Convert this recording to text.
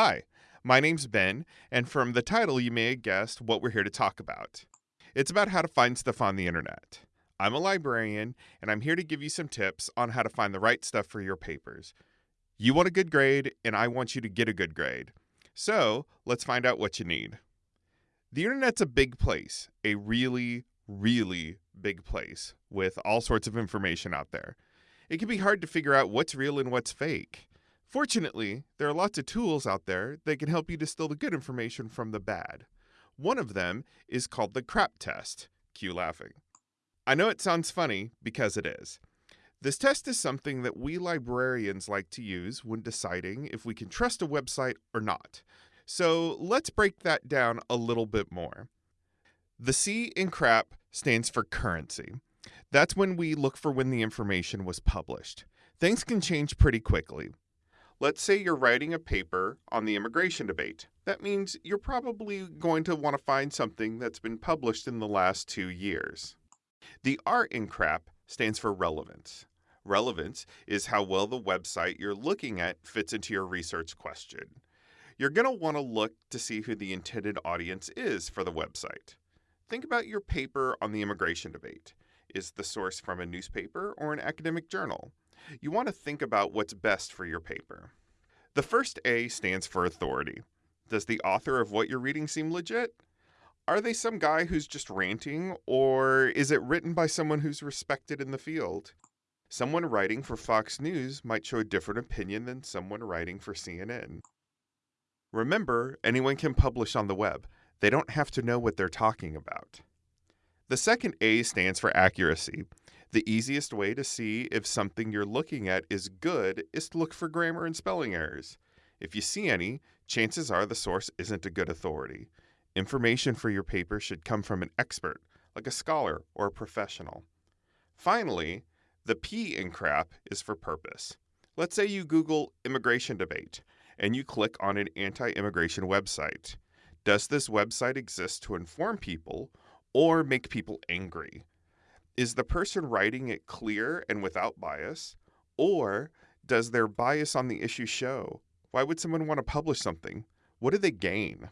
Hi, my name's Ben, and from the title, you may have guessed what we're here to talk about. It's about how to find stuff on the internet. I'm a librarian, and I'm here to give you some tips on how to find the right stuff for your papers. You want a good grade, and I want you to get a good grade. So let's find out what you need. The internet's a big place, a really, really big place with all sorts of information out there. It can be hard to figure out what's real and what's fake. Fortunately, there are lots of tools out there that can help you distill the good information from the bad. One of them is called the CRAP test. Cue laughing. I know it sounds funny because it is. This test is something that we librarians like to use when deciding if we can trust a website or not. So let's break that down a little bit more. The C in CRAP stands for currency. That's when we look for when the information was published. Things can change pretty quickly. Let's say you're writing a paper on the immigration debate. That means you're probably going to want to find something that's been published in the last two years. The R in CRAP stands for relevance. Relevance is how well the website you're looking at fits into your research question. You're going to want to look to see who the intended audience is for the website. Think about your paper on the immigration debate. Is the source from a newspaper or an academic journal? You want to think about what's best for your paper. The first A stands for authority. Does the author of what you're reading seem legit? Are they some guy who's just ranting, or is it written by someone who's respected in the field? Someone writing for Fox News might show a different opinion than someone writing for CNN. Remember, anyone can publish on the web. They don't have to know what they're talking about. The second A stands for accuracy. The easiest way to see if something you're looking at is good is to look for grammar and spelling errors. If you see any, chances are the source isn't a good authority. Information for your paper should come from an expert, like a scholar or a professional. Finally, the P in CRAP is for purpose. Let's say you Google immigration debate and you click on an anti immigration website. Does this website exist to inform people or make people angry? Is the person writing it clear and without bias? Or does their bias on the issue show? Why would someone want to publish something? What do they gain?